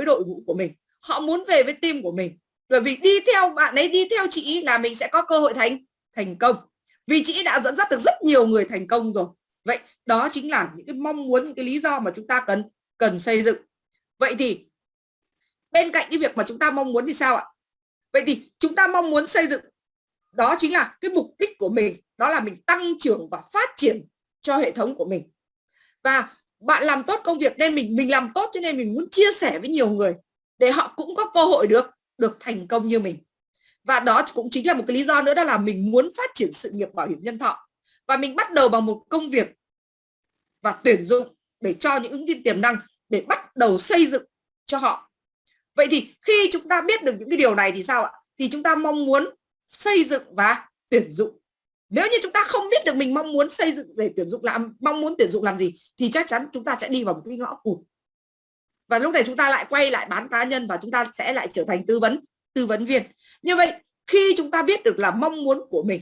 với đội ngũ của mình. Họ muốn về với team của mình. Bởi vì đi theo bạn ấy, đi theo chị là mình sẽ có cơ hội thành thành công. Vì chị đã dẫn dắt được rất nhiều người thành công rồi. Vậy đó chính là những cái mong muốn, những cái lý do mà chúng ta cần cần xây dựng. Vậy thì bên cạnh cái việc mà chúng ta mong muốn thì sao ạ? Vậy thì chúng ta mong muốn xây dựng, đó chính là cái mục đích của mình. Đó là mình tăng trưởng và phát triển cho hệ thống của mình. Và bạn làm tốt công việc nên mình mình làm tốt cho nên mình muốn chia sẻ với nhiều người để họ cũng có cơ hội được được thành công như mình. Và đó cũng chính là một cái lý do nữa, đó là mình muốn phát triển sự nghiệp bảo hiểm nhân thọ. Và mình bắt đầu bằng một công việc và tuyển dụng để cho những ứng viên tiềm năng để bắt đầu xây dựng cho họ. Vậy thì khi chúng ta biết được những cái điều này thì sao ạ? Thì chúng ta mong muốn xây dựng và tuyển dụng nếu như chúng ta không biết được mình mong muốn xây dựng để tuyển dụng làm, mong muốn tuyển dụng làm gì, thì chắc chắn chúng ta sẽ đi vào một cái ngõ cụt. Và lúc này chúng ta lại quay lại bán cá nhân và chúng ta sẽ lại trở thành tư vấn tư vấn viên. Như vậy, khi chúng ta biết được là mong muốn của mình,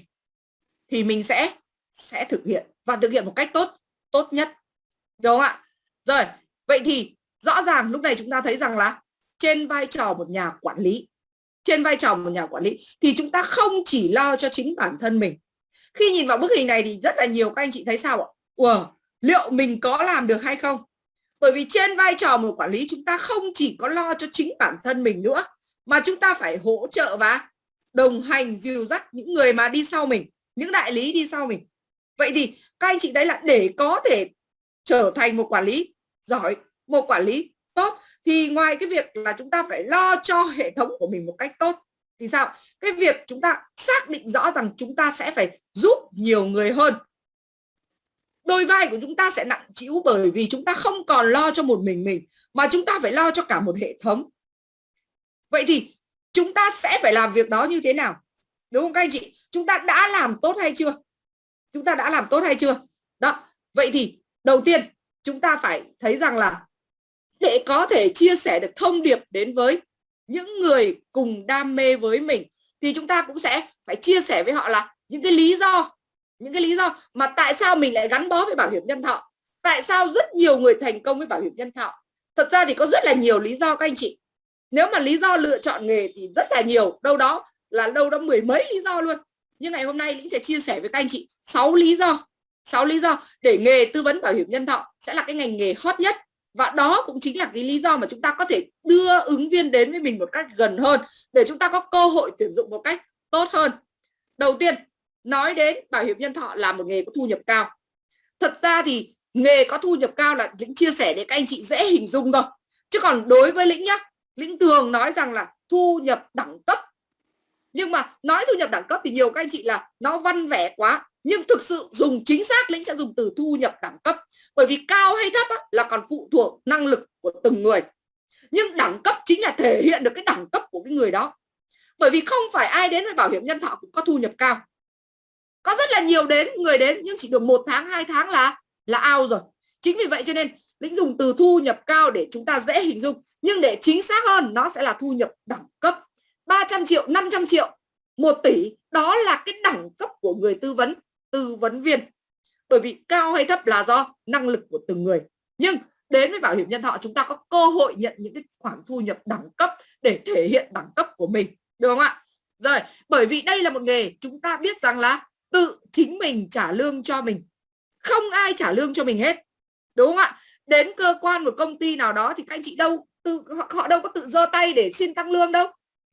thì mình sẽ sẽ thực hiện và thực hiện một cách tốt tốt nhất. Đúng không ạ? Rồi, vậy thì rõ ràng lúc này chúng ta thấy rằng là trên vai trò một nhà quản lý, trên vai trò một nhà quản lý, thì chúng ta không chỉ lo cho chính bản thân mình khi nhìn vào bức hình này thì rất là nhiều các anh chị thấy sao ạ? Ủa, liệu mình có làm được hay không? Bởi vì trên vai trò một quản lý chúng ta không chỉ có lo cho chính bản thân mình nữa mà chúng ta phải hỗ trợ và đồng hành dìu dắt những người mà đi sau mình những đại lý đi sau mình. Vậy thì các anh chị thấy là để có thể trở thành một quản lý giỏi một quản lý tốt thì ngoài cái việc là chúng ta phải lo cho hệ thống của mình một cách tốt thì sao? Cái việc chúng ta xác định rõ rằng chúng ta sẽ phải giúp nhiều người hơn. Đôi vai của chúng ta sẽ nặng chịu bởi vì chúng ta không còn lo cho một mình mình, mà chúng ta phải lo cho cả một hệ thống. Vậy thì chúng ta sẽ phải làm việc đó như thế nào? Đúng không các anh chị? Chúng ta đã làm tốt hay chưa? Chúng ta đã làm tốt hay chưa? Đó, vậy thì đầu tiên chúng ta phải thấy rằng là để có thể chia sẻ được thông điệp đến với những người cùng đam mê với mình, thì chúng ta cũng sẽ phải chia sẻ với họ là những cái lý do, những cái lý do mà tại sao mình lại gắn bó với bảo hiểm nhân thọ, tại sao rất nhiều người thành công với bảo hiểm nhân thọ. Thật ra thì có rất là nhiều lý do các anh chị. Nếu mà lý do lựa chọn nghề thì rất là nhiều, đâu đó là đâu đó mười mấy lý do luôn. Nhưng ngày hôm nay Lý sẽ chia sẻ với các anh chị 6 lý do 6 lý do để nghề tư vấn bảo hiểm nhân thọ sẽ là cái ngành nghề hot nhất và đó cũng chính là cái lý do mà chúng ta có thể đưa ứng viên đến với mình một cách gần hơn, để chúng ta có cơ hội tuyển dụng một cách tốt hơn. Đầu tiên, nói đến bảo hiểm nhân thọ là một nghề có thu nhập cao. Thật ra thì nghề có thu nhập cao là lĩnh chia sẻ để các anh chị dễ hình dung thôi. Chứ còn đối với lĩnh nhá, lĩnh thường nói rằng là thu nhập đẳng cấp. Nhưng mà nói thu nhập đẳng cấp thì nhiều các anh chị là nó văn vẻ quá, nhưng thực sự dùng chính xác lĩnh sẽ dùng từ thu nhập đẳng cấp bởi vì cao hay thấp á, là còn phụ thuộc năng lực của từng người. Nhưng đẳng cấp chính là thể hiện được cái đẳng cấp của cái người đó. Bởi vì không phải ai đến với bảo hiểm nhân thọ cũng có thu nhập cao. Có rất là nhiều đến người đến nhưng chỉ được một tháng hai tháng là là ao rồi. Chính vì vậy cho nên lĩnh dùng từ thu nhập cao để chúng ta dễ hình dung. Nhưng để chính xác hơn nó sẽ là thu nhập đẳng cấp. 300 triệu 500 triệu 1 tỷ đó là cái đẳng cấp của người tư vấn tư vấn viên bởi vì cao hay thấp là do năng lực của từng người. Nhưng đến với bảo hiểm nhân thọ chúng ta có cơ hội nhận những cái khoản thu nhập đẳng cấp để thể hiện đẳng cấp của mình. Được không ạ? Rồi bởi vì đây là một nghề chúng ta biết rằng là tự chính mình trả lương cho mình. Không ai trả lương cho mình hết. Đúng không ạ? Đến cơ quan một công ty nào đó thì các anh chị đâu tự họ, họ đâu có tự giơ tay để xin tăng lương đâu.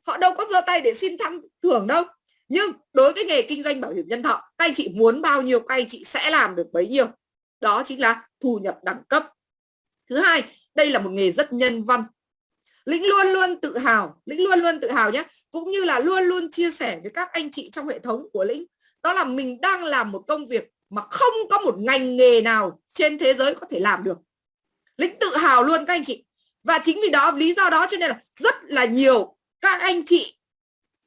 Họ đâu có giơ tay để xin thăng thưởng đâu nhưng đối với nghề kinh doanh bảo hiểm nhân thọ, các anh chị muốn bao nhiêu, các anh chị sẽ làm được bấy nhiêu. Đó chính là thu nhập đẳng cấp. Thứ hai, đây là một nghề rất nhân văn. Lĩnh luôn luôn tự hào, lĩnh luôn luôn tự hào nhé. Cũng như là luôn luôn chia sẻ với các anh chị trong hệ thống của lĩnh. Đó là mình đang làm một công việc mà không có một ngành nghề nào trên thế giới có thể làm được. Lĩnh tự hào luôn các anh chị. Và chính vì đó, lý do đó cho nên là rất là nhiều các anh chị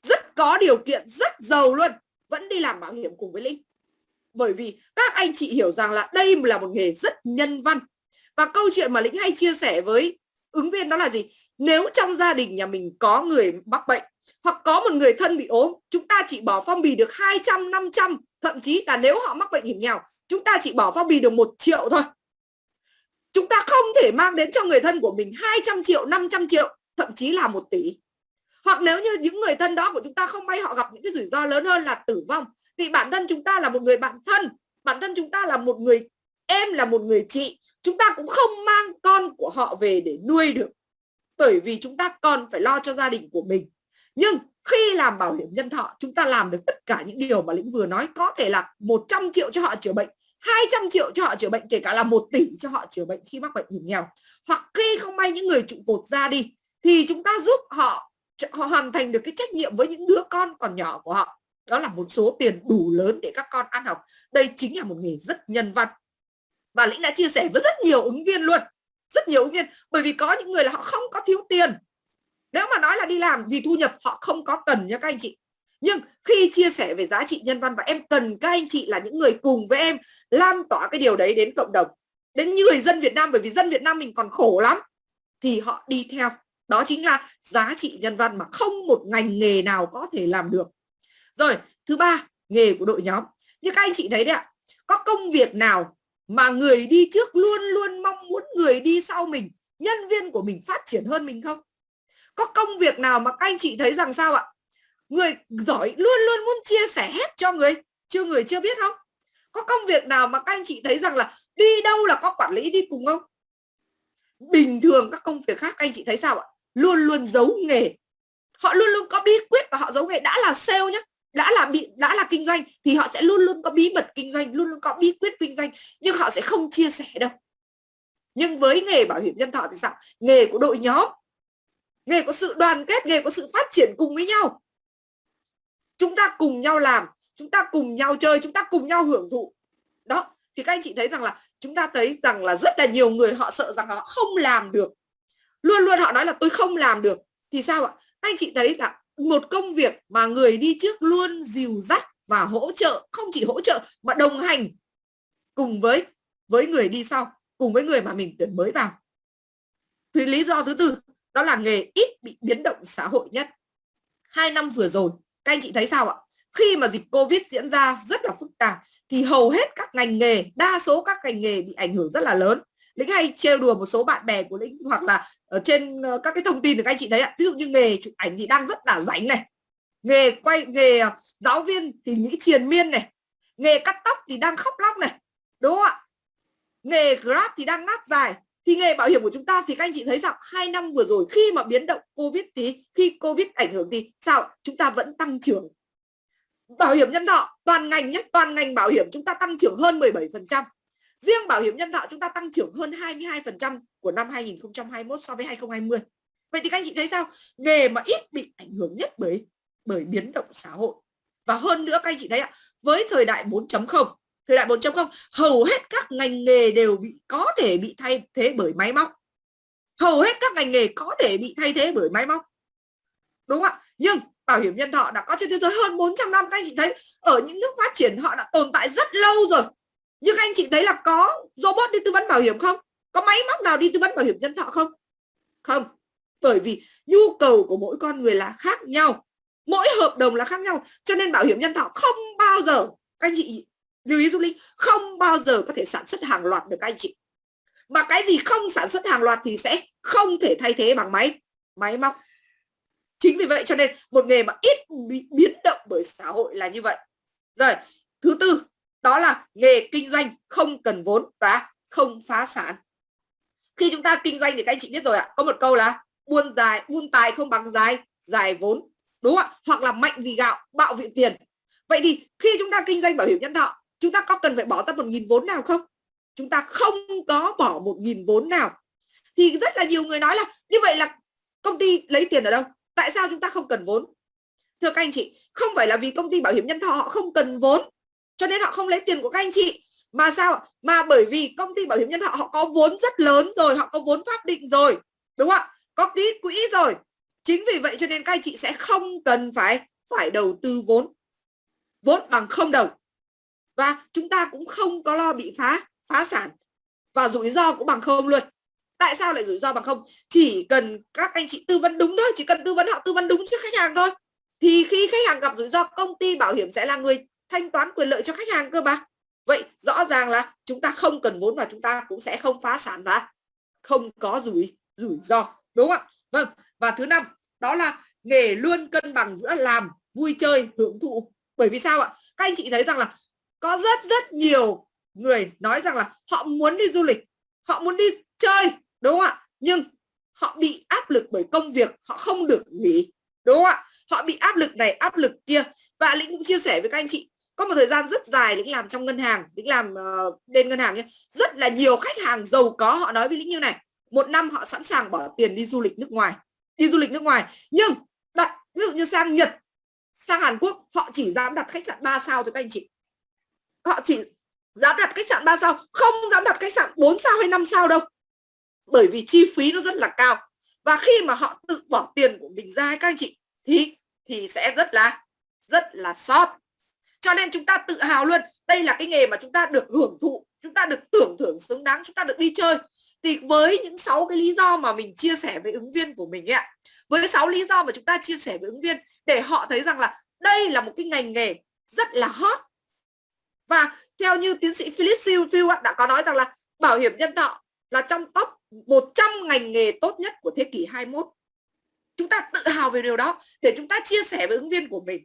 rất có điều kiện, rất giàu luôn. Vẫn đi làm bảo hiểm cùng với linh. Bởi vì các anh chị hiểu rằng là đây là một nghề rất nhân văn. Và câu chuyện mà lĩnh hay chia sẻ với ứng viên đó là gì? Nếu trong gia đình nhà mình có người mắc bệnh hoặc có một người thân bị ốm, chúng ta chỉ bỏ phong bì được 200 500 thậm chí là nếu họ mắc bệnh hiểm nghèo, chúng ta chỉ bỏ phong bì được một triệu thôi. Chúng ta không thể mang đến cho người thân của mình 200 triệu 500 triệu, thậm chí là một tỷ hoặc nếu như những người thân đó của chúng ta không may họ gặp những cái rủi ro lớn hơn là tử vong, thì bản thân chúng ta là một người bạn thân, bản thân chúng ta là một người, em là một người chị, chúng ta cũng không mang con của họ về để nuôi được, bởi vì chúng ta còn phải lo cho gia đình của mình. Nhưng khi làm bảo hiểm nhân thọ, chúng ta làm được tất cả những điều mà lĩnh vừa nói, có thể là 100 triệu cho họ chữa bệnh 200 triệu cho họ chữa bệnh, kể cả là một tỷ cho họ chữa bệnh khi mắc bệnh hiểm nghèo. Hoặc khi không may những người trụ cột ra đi, thì chúng ta giúp họ họ hoàn thành được cái trách nhiệm với những đứa con còn nhỏ của họ. Đó là một số tiền đủ lớn để các con ăn học. Đây chính là một nghề rất nhân văn. Và lĩnh đã chia sẻ với rất nhiều ứng viên luôn. Rất nhiều ứng viên, bởi vì có những người là họ không có thiếu tiền. Nếu mà nói là đi làm gì thu nhập, họ không có cần nha các anh chị. Nhưng khi chia sẻ về giá trị nhân văn, và em cần các anh chị là những người cùng với em lan tỏa cái điều đấy đến cộng đồng, đến người dân Việt Nam, bởi vì dân Việt Nam mình còn khổ lắm, thì họ đi theo đó chính là giá trị nhân văn mà không một ngành nghề nào có thể làm được. Rồi, thứ ba, nghề của đội nhóm. Như các anh chị thấy đấy ạ, có công việc nào mà người đi trước luôn luôn mong muốn người đi sau mình, nhân viên của mình phát triển hơn mình không? Có công việc nào mà các anh chị thấy rằng sao ạ? Người giỏi luôn luôn muốn chia sẻ hết cho người, chưa người chưa biết không? Có công việc nào mà các anh chị thấy rằng là đi đâu là có quản lý đi cùng không? Bình thường các công việc khác anh chị thấy sao ạ? Luôn luôn giấu nghề. Họ luôn luôn có bí quyết và họ giấu nghề. Đã là sale nhé đã là bị, đã là kinh doanh thì họ sẽ luôn luôn có bí mật kinh doanh, luôn luôn có bí quyết kinh doanh, nhưng họ sẽ không chia sẻ đâu. Nhưng với nghề bảo hiểm nhân thọ thì sao? Nghề của đội nhóm, nghề có sự đoàn kết, nghề có sự phát triển cùng với nhau. Chúng ta cùng nhau làm, chúng ta cùng nhau chơi, chúng ta cùng nhau hưởng thụ. Đó, thì các anh chị thấy rằng là, chúng ta thấy rằng là rất là nhiều người họ sợ rằng họ không làm được luôn luôn họ nói là tôi không làm được. Thì sao ạ? Các anh chị thấy là một công việc mà người đi trước luôn dìu dắt và hỗ trợ, không chỉ hỗ trợ mà đồng hành cùng với với người đi sau, cùng với người mà mình tuyển mới vào. Thì lý do thứ tư, đó là nghề ít bị biến động xã hội nhất. Hai năm vừa rồi, các anh chị thấy sao ạ? Khi mà dịch covid diễn ra rất là phức tạp, thì hầu hết các ngành nghề, đa số các ngành nghề bị ảnh hưởng rất là lớn lĩnh hay trêu đùa một số bạn bè của lĩnh hoặc là ở trên ờ, các cái thông tin được các anh chị thấy ạ. Ví dụ như nghề chụp ảnh thì đang rất là rảnh này. Nghề quay, nghề ờ, giáo viên thì nghĩ triền miên này. Nghề cắt tóc thì đang khóc lóc này. Đúng không ạ? Nghề grab thì đang ngáp dài. Thì nghề bảo hiểm của chúng ta thì các anh chị thấy sao? Hai năm vừa rồi khi mà biến động covid thì khi covid ảnh hưởng thì sao? Chúng ta vẫn tăng trưởng. Bảo hiểm nhân thọ, toàn ngành nhất toàn ngành bảo hiểm chúng ta tăng trưởng hơn 17 phần trăm riêng bảo hiểm nhân thọ chúng ta tăng trưởng hơn 22% của năm 2021 so với 2020 vậy thì các anh chị thấy sao? Nghề mà ít bị ảnh hưởng nhất bởi bởi biến động xã hội. Và hơn nữa, các anh chị thấy ạ, với thời đại 4.0 thời đại 4.0 hầu hết các ngành nghề đều bị, có thể bị thay thế bởi máy móc. Hầu hết các ngành nghề có thể bị thay thế bởi máy móc. Đúng không ạ? Nhưng bảo hiểm nhân thọ đã có trên thế giới hơn 400 năm, các anh chị thấy, ở những nước phát triển, họ đã tồn tại rất lâu rồi nhưng anh chị thấy là có robot đi tư vấn bảo hiểm không? Có máy móc nào đi tư vấn bảo hiểm nhân thọ không? Không. Bởi vì nhu cầu của mỗi con người là khác nhau. Mỗi hợp đồng là khác nhau. Cho nên bảo hiểm nhân thọ không bao giờ anh chị lưu ý du linh, không bao giờ có thể sản xuất hàng loạt được anh chị. Mà cái gì không sản xuất hàng loạt thì sẽ không thể thay thế bằng máy máy móc. Chính vì vậy cho nên một nghề mà ít bị biến động bởi xã hội là như vậy. Rồi, thứ tư đó là nghề kinh doanh không cần vốn và không phá sản. Khi chúng ta kinh doanh thì các anh chị biết rồi ạ, có một câu là buôn dài, buôn tài không bằng dài dài vốn đúng không ạ? Hoặc là mạnh vì gạo, bạo vì tiền vậy thì khi chúng ta kinh doanh bảo hiểm nhân thọ, chúng ta có cần phải bỏ ra một nghìn vốn nào không? Chúng ta không có bỏ một nghìn vốn nào. Thì rất là nhiều người nói là như vậy là công ty lấy tiền ở đâu? Tại sao chúng ta không cần vốn? Thưa các anh chị, không phải là vì công ty bảo hiểm nhân thọ họ không cần vốn cho nên họ không lấy tiền của các anh chị. Mà sao mà bởi vì công ty bảo hiểm nhân thọ họ có vốn rất lớn rồi, họ có vốn pháp định rồi, đúng không ạ? Có tí quỹ rồi. Chính vì vậy cho nên các anh chị sẽ không cần phải phải đầu tư vốn. Vốn bằng không đồng. Và chúng ta cũng không có lo bị phá phá sản. Và rủi ro cũng bằng không luôn. Tại sao lại rủi ro bằng không? Chỉ cần các anh chị tư vấn đúng thôi, chỉ cần tư vấn họ tư vấn đúng cho khách hàng thôi. Thì khi khách hàng gặp rủi ro, công ty bảo hiểm sẽ là người thanh toán quyền lợi cho khách hàng cơ mà. Vậy rõ ràng là chúng ta không cần vốn và chúng ta cũng sẽ không phá sản và không có rủi rủi ro, đúng không ạ? Vâng và thứ năm, đó là nghề luôn cân bằng giữa làm, vui chơi, hưởng thụ. Bởi vì sao ạ? Các anh chị thấy rằng là có rất rất nhiều người nói rằng là họ muốn đi du lịch, họ muốn đi chơi, đúng không ạ? Nhưng họ bị áp lực bởi công việc, họ không được nghỉ, đúng không ạ? Họ bị áp lực này, áp lực kia. Và lĩnh cũng chia sẻ với các anh chị có một thời gian rất dài lĩnh làm trong ngân hàng lĩnh làm uh, bên ngân hàng nhé. Rất là nhiều khách hàng giàu có họ nói với lĩnh như này một năm họ sẵn sàng bỏ tiền đi du lịch nước ngoài đi du lịch nước ngoài. Nhưng đặt ví dụ như sang Nhật sang Hàn Quốc họ chỉ dám đặt khách sạn 3 sao thôi các anh chị. Họ chỉ dám đặt khách sạn 3 sao không dám đặt khách sạn 4 sao hay 5 sao đâu. Bởi vì chi phí nó rất là cao. Và khi mà họ tự bỏ tiền của mình ra các anh chị thì thì sẽ rất là rất là sót cho nên chúng ta tự hào luôn, đây là cái nghề mà chúng ta được hưởng thụ, chúng ta được tưởng thưởng xứng đáng, chúng ta được đi chơi. Thì với những sáu cái lý do mà mình chia sẻ với ứng viên của mình ấy ạ, với sáu lý do mà chúng ta chia sẻ với ứng viên để họ thấy rằng là đây là một cái ngành nghề rất là hot. Và theo như tiến sĩ Philip Seafield đã có nói rằng là bảo hiểm nhân thọ là trong top 100 ngành nghề tốt nhất của thế kỷ 21 chúng ta tự hào về điều đó để chúng ta chia sẻ với ứng viên của mình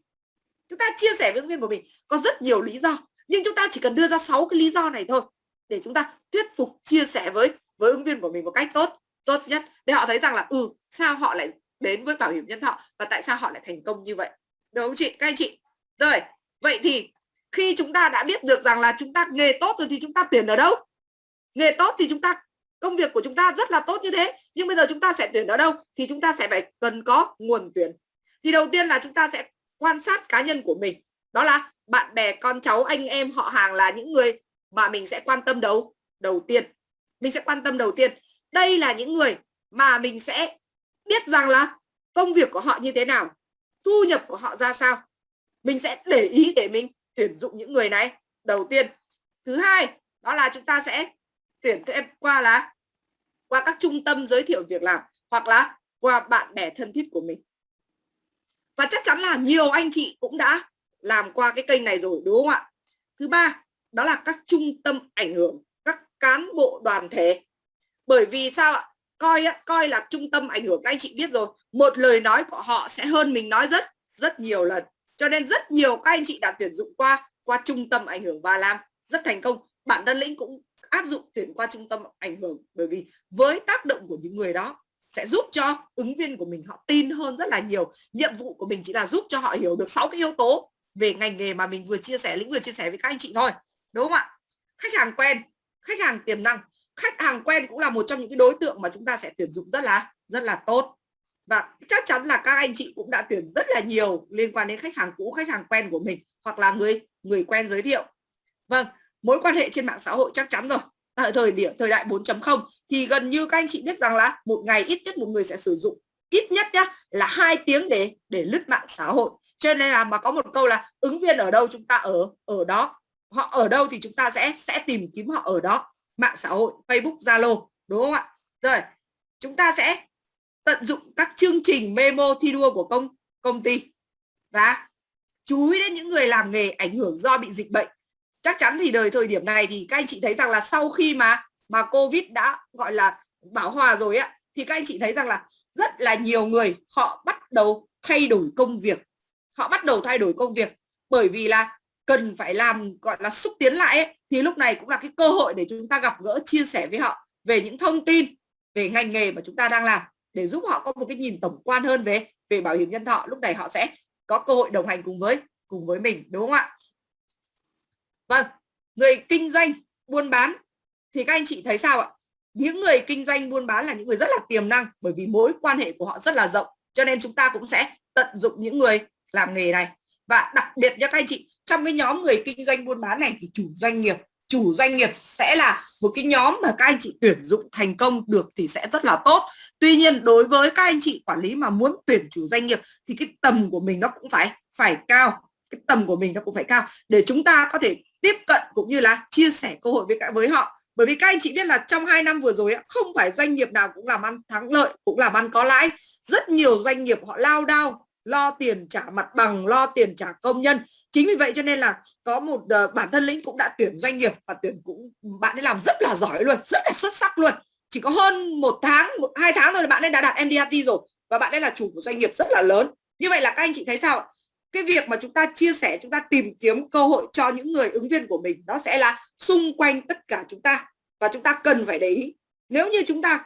chúng ta chia sẻ với ứng viên của mình, có rất nhiều lý do, nhưng chúng ta chỉ cần đưa ra 6 cái lý do này thôi để chúng ta thuyết phục, chia sẻ với với ứng viên của mình một cách tốt tốt nhất. Để họ thấy rằng là ừ sao họ lại đến với bảo hiểm nhân thọ và tại sao họ lại thành công như vậy? Đúng không chị? Các anh chị. Rồi, vậy thì khi chúng ta đã biết được rằng là chúng ta nghề tốt rồi thì chúng ta tuyển ở đâu? Nghề tốt thì chúng ta, công việc của chúng ta rất là tốt như thế, nhưng bây giờ chúng ta sẽ tuyển ở đâu thì chúng ta sẽ phải cần có nguồn tuyển. Thì đầu tiên là chúng ta sẽ quan sát cá nhân của mình. Đó là bạn bè, con cháu, anh em, họ hàng là những người mà mình sẽ quan tâm đầu đầu tiên. Mình sẽ quan tâm đầu tiên. Đây là những người mà mình sẽ biết rằng là công việc của họ như thế nào, thu nhập của họ ra sao. Mình sẽ để ý để mình tuyển dụng những người này đầu tiên. Thứ hai, đó là chúng ta sẽ tuyển thêm qua là, qua các trung tâm giới thiệu việc làm hoặc là qua bạn bè thân thiết của mình và chắc chắn là nhiều anh chị cũng đã làm qua cái kênh này rồi, đúng không ạ? Thứ ba, đó là các trung tâm ảnh hưởng, các cán bộ đoàn thể. Bởi vì sao ạ? Coi coi là trung tâm ảnh hưởng, các anh chị biết rồi. Một lời nói của họ sẽ hơn mình nói rất rất nhiều lần. Cho nên rất nhiều các anh chị đã tuyển dụng qua qua trung tâm ảnh hưởng và làm rất thành công. Bản thân lĩnh cũng áp dụng tuyển qua trung tâm ảnh hưởng bởi vì với tác động của những người đó sẽ giúp cho ứng viên của mình họ tin hơn rất là nhiều. Nhiệm vụ của mình chỉ là giúp cho họ hiểu được sáu cái yếu tố về ngành nghề mà mình vừa chia sẻ, lĩnh vừa chia sẻ với các anh chị thôi, đúng không ạ? Khách hàng quen, khách hàng tiềm năng. Khách hàng quen cũng là một trong những cái đối tượng mà chúng ta sẽ tuyển dụng rất là rất là tốt. Và chắc chắn là các anh chị cũng đã tuyển rất là nhiều liên quan đến khách hàng cũ, khách hàng quen của mình, hoặc là người người quen giới thiệu. Vâng mối quan hệ trên mạng xã hội chắc chắn rồi. Ở thời điểm, thời đại 4.0 thì gần như các anh chị biết rằng là một ngày ít nhất một người sẽ sử dụng. Ít nhất nhá, là hai tiếng để để lướt mạng xã hội. Cho nên là mà có một câu là ứng viên ở đâu chúng ta ở ở đó. Họ ở đâu thì chúng ta sẽ sẽ tìm kiếm họ ở đó. Mạng xã hội, Facebook, Zalo, đúng không ạ? Rồi, chúng ta sẽ tận dụng các chương trình memo thi đua của công công ty. Và chú ý đến những người làm nghề ảnh hưởng do bị dịch bệnh. Chắc chắn thì đời thời điểm này thì các anh chị thấy rằng là sau khi mà mà covid đã gọi là bảo hòa rồi á thì các anh chị thấy rằng là rất là nhiều người họ bắt đầu thay đổi công việc. Họ bắt đầu thay đổi công việc bởi vì là cần phải làm gọi là xúc tiến lại ấy, thì lúc này cũng là cái cơ hội để chúng ta gặp gỡ chia sẻ với họ về những thông tin về ngành nghề mà chúng ta đang làm để giúp họ có một cái nhìn tổng quan hơn về về bảo hiểm nhân thọ. Lúc này họ sẽ có cơ hội đồng hành cùng với cùng với mình đúng không ạ? Vâng người kinh doanh buôn bán thì các anh chị thấy sao ạ? Những người kinh doanh buôn bán là những người rất là tiềm năng, bởi vì mối quan hệ của họ rất là rộng, cho nên chúng ta cũng sẽ tận dụng những người làm nghề này. Và đặc biệt nhé các anh chị, trong cái nhóm người kinh doanh buôn bán này thì chủ doanh nghiệp, chủ doanh nghiệp sẽ là một cái nhóm mà các anh chị tuyển dụng thành công được thì sẽ rất là tốt. Tuy nhiên đối với các anh chị quản lý mà muốn tuyển chủ doanh nghiệp thì cái tầm của mình nó cũng phải phải cao. Cái tầm của mình nó cũng phải cao để chúng ta có thể tiếp cận cũng như là chia sẻ cơ hội với cả, với họ bởi vì các anh chị biết là trong hai năm vừa rồi không phải doanh nghiệp nào cũng làm ăn thắng lợi cũng làm ăn có lãi. Rất nhiều doanh nghiệp họ lao đao lo tiền trả mặt bằng lo tiền trả công nhân. Chính vì vậy cho nên là có một uh, bản thân lĩnh cũng đã tuyển doanh nghiệp và tuyển cũng bạn ấy làm rất là giỏi luôn rất là xuất sắc luôn. Chỉ có hơn một tháng một hai tháng thôi là bạn ấy đã đạt MDRT rồi và bạn ấy là chủ của doanh nghiệp rất là lớn. Như vậy là các anh chị thấy sao ạ? Cái việc mà chúng ta chia sẻ, chúng ta tìm kiếm cơ hội cho những người ứng viên của mình, nó sẽ là xung quanh tất cả chúng ta và chúng ta cần phải để ý. Nếu như chúng ta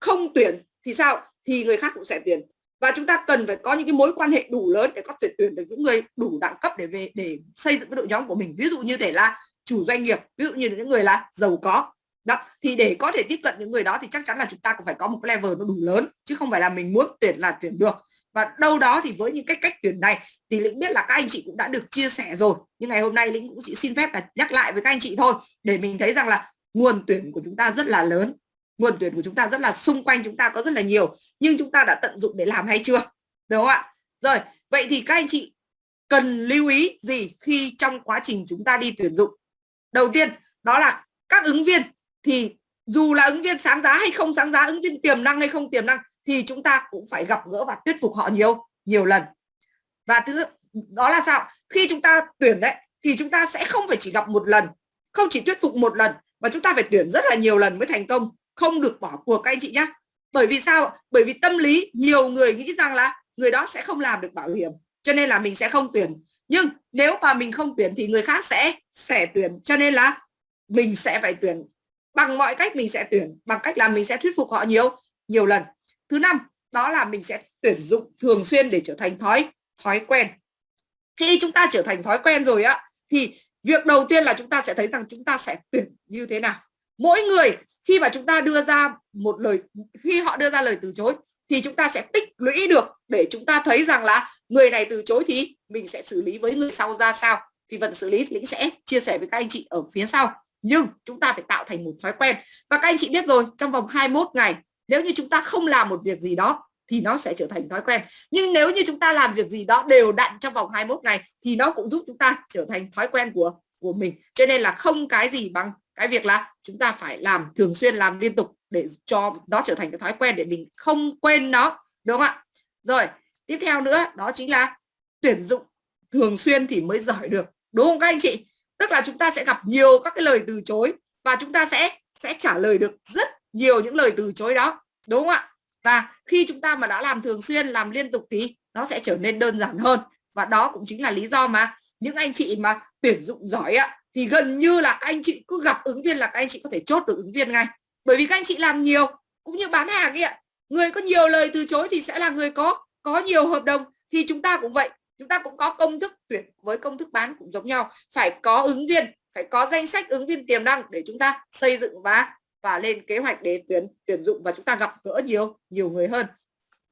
không tuyển thì sao? Thì người khác cũng sẽ tuyển. Và chúng ta cần phải có những cái mối quan hệ đủ lớn để có thể tuyển được những người đủ đẳng cấp để về, để xây dựng cái đội nhóm của mình. Ví dụ như thể là chủ doanh nghiệp, ví dụ như những người là giàu có. Đó, thì để có thể tiếp cận những người đó thì chắc chắn là chúng ta cũng phải có một cái level nó đủ lớn, chứ không phải là mình muốn tuyển là tuyển được và đâu đó thì với những cái cách tuyển này thì lĩnh biết là các anh chị cũng đã được chia sẻ rồi. Nhưng ngày hôm nay lĩnh cũng chỉ xin phép là nhắc lại với các anh chị thôi, để mình thấy rằng là nguồn tuyển của chúng ta rất là lớn, nguồn tuyển của chúng ta rất là xung quanh chúng ta có rất là nhiều, nhưng chúng ta đã tận dụng để làm hay chưa? Đúng không ạ? Rồi, vậy thì các anh chị cần lưu ý gì khi trong quá trình chúng ta đi tuyển dụng? Đầu tiên, đó là các ứng viên. Thì dù là ứng viên sáng giá hay không sáng giá, ứng viên tiềm năng hay không tiềm năng thì chúng ta cũng phải gặp gỡ và thuyết phục họ nhiều nhiều lần. Và thứ, đó là sao? Khi chúng ta tuyển đấy, thì chúng ta sẽ không phải chỉ gặp một lần, không chỉ thuyết phục một lần, mà chúng ta phải tuyển rất là nhiều lần mới thành công. Không được bỏ cuộc các anh chị nhé bởi vì sao? Bởi vì tâm lý, nhiều người nghĩ rằng là người đó sẽ không làm được bảo hiểm, cho nên là mình sẽ không tuyển. Nhưng nếu mà mình không tuyển thì người khác sẽ sẽ tuyển, cho nên là mình sẽ phải tuyển. Bằng mọi cách mình sẽ tuyển, bằng cách là mình sẽ thuyết phục họ nhiều nhiều lần thứ năm, đó là mình sẽ tuyển dụng thường xuyên để trở thành thói thói quen. Khi chúng ta trở thành thói quen rồi á, thì việc đầu tiên là chúng ta sẽ thấy rằng chúng ta sẽ tuyển như thế nào. Mỗi người, khi mà chúng ta đưa ra một lời, khi họ đưa ra lời từ chối, thì chúng ta sẽ tích lũy được để chúng ta thấy rằng là người này từ chối thì mình sẽ xử lý với người sau ra sao. Thì vẫn xử lý thì sẽ chia sẻ với các anh chị ở phía sau. Nhưng chúng ta phải tạo thành một thói quen. Và các anh chị biết rồi, trong vòng 21 ngày nếu như chúng ta không làm một việc gì đó, thì nó sẽ trở thành thói quen. Nhưng nếu như chúng ta làm việc gì đó đều đặn trong vòng 21 ngày, thì nó cũng giúp chúng ta trở thành thói quen của của mình. Cho nên là không cái gì bằng cái việc là chúng ta phải làm thường xuyên, làm liên tục để cho nó trở thành cái thói quen để mình không quên nó, đúng không ạ? Rồi, tiếp theo nữa, đó chính là tuyển dụng thường xuyên thì mới giỏi được, đúng không các anh chị? Tức là chúng ta sẽ gặp nhiều các cái lời từ chối và chúng ta sẽ sẽ trả lời được rất nhiều những lời từ chối đó, đúng không ạ? Và khi chúng ta mà đã làm thường xuyên, làm liên tục thì nó sẽ trở nên đơn giản hơn. Và đó cũng chính là lý do mà những anh chị mà tuyển dụng giỏi ạ thì gần như là các anh chị cứ gặp ứng viên là các anh chị có thể chốt được ứng viên ngay. Bởi vì các anh chị làm nhiều, cũng như bán hàng ấy ạ, người có nhiều lời từ chối thì sẽ là người có có nhiều hợp đồng. Thì chúng ta cũng vậy, chúng ta cũng có công thức tuyển với công thức bán cũng giống nhau. Phải có ứng viên, phải có danh sách ứng viên tiềm năng để chúng ta xây dựng và và lên kế hoạch để tuyển tuyển dụng và chúng ta gặp gỡ nhiều nhiều người hơn.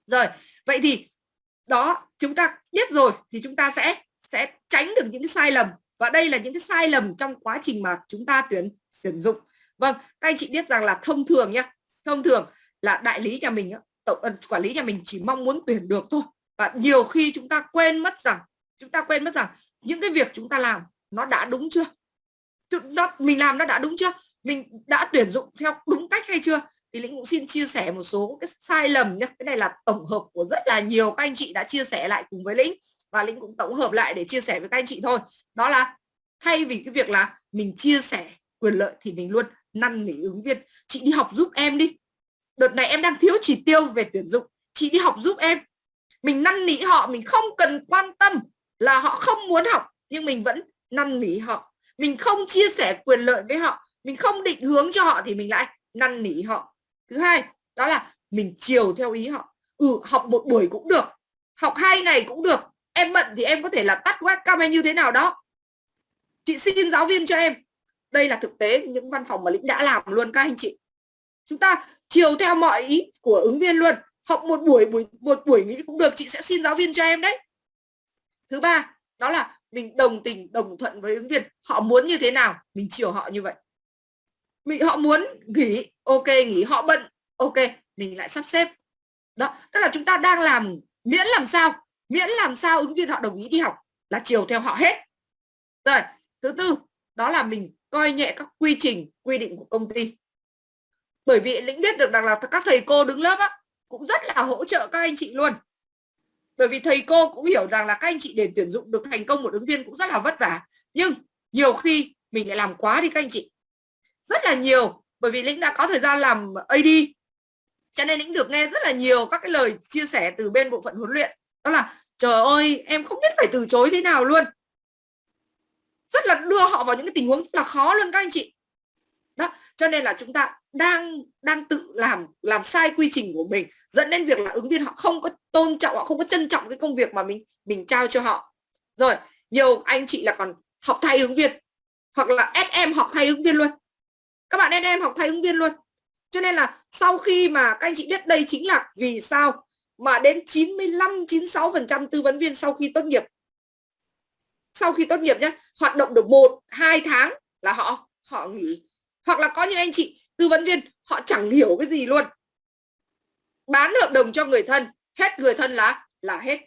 Rồi, vậy thì đó, chúng ta biết rồi thì chúng ta sẽ sẽ tránh được những cái sai lầm. Và đây là những cái sai lầm trong quá trình mà chúng ta tuyển tuyển dụng. Vâng các anh chị biết rằng là thông thường nhá, thông thường là đại lý nhà mình tổng ờ, quản lý nhà mình chỉ mong muốn tuyển được thôi. Và nhiều khi chúng ta quên mất rằng, chúng ta quên mất rằng những cái việc chúng ta làm nó đã đúng chưa? Nó, mình làm nó đã đúng chưa? Mình đã tuyển dụng theo đúng cách hay chưa? Thì lĩnh cũng xin chia sẻ một số cái sai lầm nhé cái này là tổng hợp của rất là nhiều các anh chị đã chia sẻ lại cùng với lĩnh. Và lĩnh cũng tổng hợp lại để chia sẻ với các anh chị thôi. Đó là thay vì cái việc là mình chia sẻ quyền lợi thì mình luôn năn nỉ ứng viên. Chị đi học giúp em đi. Đợt này em đang thiếu chỉ tiêu về tuyển dụng. Chị đi học giúp em. Mình năn nỉ họ, mình không cần quan tâm là họ không muốn học, nhưng mình vẫn năn nỉ họ. Mình không chia sẻ quyền lợi với họ mình không định hướng cho họ thì mình lại năn nỉ họ. Thứ hai, đó là mình chiều theo ý họ. Ừ học một buổi cũng được, học hai ngày cũng được. Em bận thì em có thể là tắt webcam hay như thế nào đó. Chị xin giáo viên cho em. Đây là thực tế những văn phòng mà lĩnh đã làm luôn các anh chị. Chúng ta chiều theo mọi ý của ứng viên luôn. Học một buổi buổi, một buổi nghĩ cũng được, chị sẽ xin giáo viên cho em đấy. Thứ ba, đó là mình đồng tình, đồng thuận với ứng viên. Họ muốn như thế nào, mình chiều họ như vậy mình họ muốn nghỉ ok nghỉ họ bận ok mình lại sắp xếp. Đó tức là chúng ta đang làm miễn làm sao miễn làm sao ứng viên họ đồng ý đi học là chiều theo họ hết. Rồi thứ tư đó là mình coi nhẹ các quy trình quy định của công ty. Bởi vì lĩnh biết được rằng là các thầy cô đứng lớp á, cũng rất là hỗ trợ các anh chị luôn. Bởi vì thầy cô cũng hiểu rằng là các anh chị để tuyển dụng được thành công một ứng viên cũng rất là vất vả. Nhưng nhiều khi mình lại làm quá đi các anh chị rất là nhiều, bởi vì lĩnh đã có thời gian làm AD cho nên lĩnh được nghe rất là nhiều các cái lời chia sẻ từ bên bộ phận huấn luyện. Đó là, trời ơi, em không biết phải từ chối thế nào luôn. Rất là đưa họ vào những cái tình huống rất là khó luôn các anh chị. Đó, cho nên là chúng ta đang đang tự làm làm sai quy trình của mình, dẫn đến việc là ứng viên họ không có tôn trọng, họ không có trân trọng cái công việc mà mình mình trao cho họ. Rồi, nhiều anh chị là còn học thay ứng viên, hoặc là em học thay ứng viên luôn các bạn em học thay ứng viên luôn. Cho nên là sau khi mà các anh chị biết đây chính là vì sao mà đến 95 96 phần trăm tư vấn viên sau khi tốt nghiệp. Sau khi tốt nghiệp nhé hoạt động được một, hai tháng là họ họ nghỉ. Hoặc là có những anh chị tư vấn viên, họ chẳng hiểu cái gì luôn. Bán hợp đồng cho người thân, hết người thân là là hết.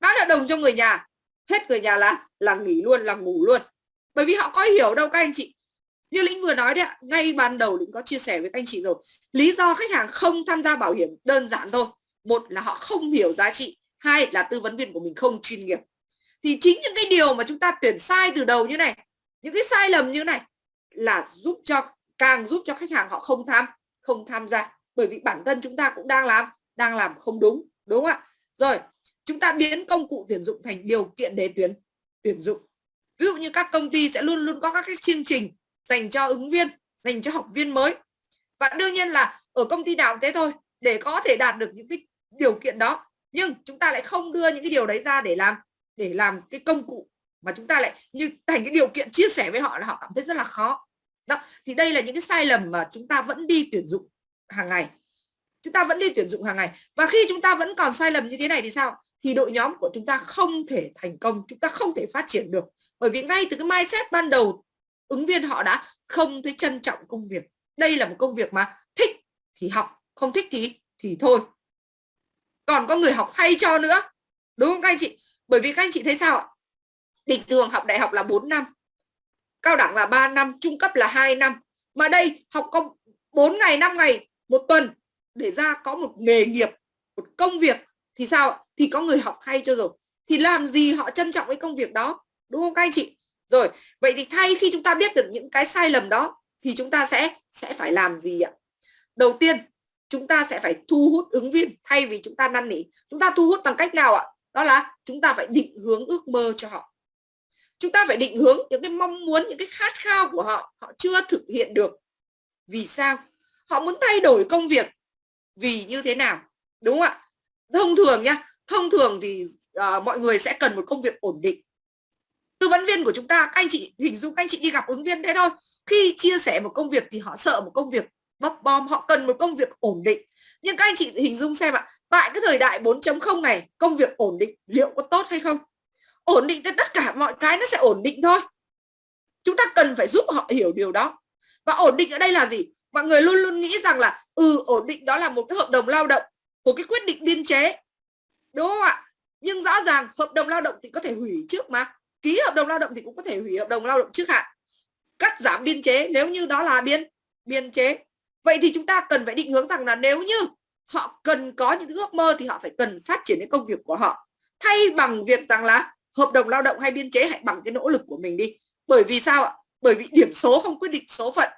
Bán hợp đồng cho người nhà, hết người nhà là là nghỉ luôn, là ngủ luôn. Bởi vì họ có hiểu đâu các anh chị như lĩnh vừa nói đấy ạ, ngay ban đầu lĩnh có chia sẻ với các anh chị rồi. Lý do khách hàng không tham gia bảo hiểm đơn giản thôi. Một là họ không hiểu giá trị, hai là tư vấn viên của mình không chuyên nghiệp. Thì chính những cái điều mà chúng ta tuyển sai từ đầu như này, những cái sai lầm như này là giúp cho, càng giúp cho khách hàng họ không tham không tham gia. Bởi vì bản thân chúng ta cũng đang làm đang làm không đúng đúng không ạ? Rồi, chúng ta biến công cụ tuyển dụng thành điều kiện để tuyển tuyển dụng. Ví dụ như các công ty sẽ luôn luôn có các cái chương trình dành cho ứng viên, dành cho học viên mới. Và đương nhiên là ở công ty nào thế thôi, để có thể đạt được những cái điều kiện đó. Nhưng chúng ta lại không đưa những cái điều đấy ra để làm để làm cái công cụ mà chúng ta lại như thành cái điều kiện chia sẻ với họ là họ cảm thấy rất là khó. Đó, thì đây là những cái sai lầm mà chúng ta vẫn đi tuyển dụng hàng ngày. Chúng ta vẫn đi tuyển dụng hàng ngày. Và khi chúng ta vẫn còn sai lầm như thế này thì sao? Thì đội nhóm của chúng ta không thể thành công, chúng ta không thể phát triển được. Bởi vì ngay từ cái mindset ban đầu ứng viên họ đã không thấy trân trọng công việc. Đây là một công việc mà thích thì học, không thích thì thì thôi. Còn có người học thay cho nữa, đúng không các anh chị? Bởi vì các anh chị thấy sao ạ? Bình thường học đại học là 4 năm, cao đẳng là 3 năm, trung cấp là 2 năm. Mà đây, học công 4 ngày 5 ngày, một tuần để ra có một nghề nghiệp, một công việc thì sao ạ? Thì có người học thay cho rồi. Thì làm gì họ trân trọng cái công việc đó, đúng không các anh chị? Rồi vậy thì thay khi chúng ta biết được những cái sai lầm đó thì chúng ta sẽ sẽ phải làm gì ạ? Đầu tiên chúng ta sẽ phải thu hút ứng viên thay vì chúng ta năn nỉ. Chúng ta thu hút bằng cách nào ạ? Đó là chúng ta phải định hướng ước mơ cho họ. Chúng ta phải định hướng những cái mong muốn những cái khát khao của họ họ chưa thực hiện được. Vì sao? Họ muốn thay đổi công việc vì như thế nào? Đúng không ạ? Thông thường nhá thông thường thì uh, mọi người sẽ cần một công việc ổn định tư vấn viên của chúng ta, các anh chị hình dung, các anh chị đi gặp ứng viên thế thôi. Khi chia sẻ một công việc thì họ sợ một công việc bấp bom, họ cần một công việc ổn định. Nhưng các anh chị hình dung xem ạ, tại cái thời đại 4.0 này, công việc ổn định liệu có tốt hay không? Ổn định tất cả mọi cái nó sẽ ổn định thôi. Chúng ta cần phải giúp họ hiểu điều đó. Và ổn định ở đây là gì? Mọi người luôn luôn nghĩ rằng là ừ ổn định đó là một cái hợp đồng lao động của cái quyết định biên chế. Đúng không ạ? Nhưng rõ ràng hợp đồng lao động thì có thể hủy trước mà ký hợp đồng lao động thì cũng có thể hủy hợp đồng lao động trước hạn. Cắt giảm biên chế, nếu như đó là biên biên chế. Vậy thì chúng ta cần phải định hướng rằng là nếu như họ cần có những ước mơ thì họ phải cần phát triển cái công việc của họ. Thay bằng việc rằng là hợp đồng lao động hay biên chế hãy bằng cái nỗ lực của mình đi. Bởi vì sao ạ? Bởi vì điểm số không quyết định số phận.